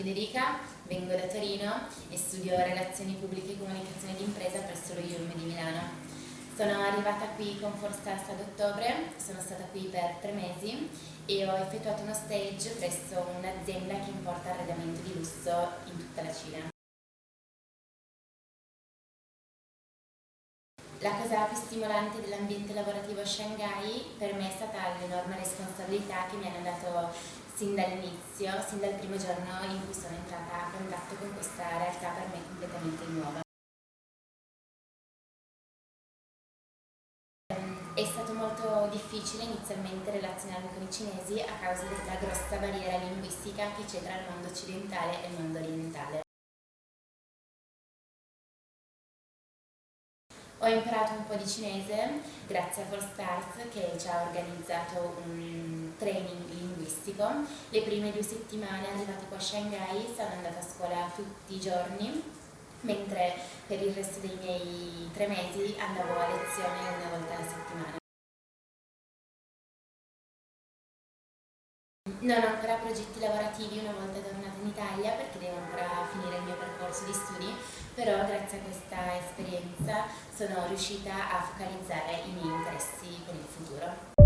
Federica, vengo da Torino e studio Relazioni Pubbliche e Comunicazione d'Impresa presso lo IUM di Milano. Sono arrivata qui con Forstars ad ottobre, sono stata qui per tre mesi e ho effettuato uno stage presso un'azienda che importa arredamento di lusso in tutta la Cina. La cosa più stimolante dell'ambiente lavorativo a Shanghai per me è stata l'enorme responsabilità che mi hanno dato sin dall'inizio, sin dal primo giorno in cui sono entrata a contatto con questa realtà per me completamente nuova. È stato molto difficile inizialmente relazionarmi con i cinesi a causa della grossa barriera linguistica che c'è tra il mondo occidentale e il mondo orientale. Ho imparato un po' di cinese grazie a Stars che ci ha organizzato un training linguistico. Le prime due settimane arrivate qua a Shanghai sono andata a scuola tutti i giorni, mentre per il resto dei miei tre mesi andavo a lezione una volta alla settimana. Non ho ancora progetti lavorativi una volta tornata in Italia perché devo ancora finire il mio percorso di studi, però grazie a questa esperienza sono riuscita a focalizzare i miei interessi per il futuro.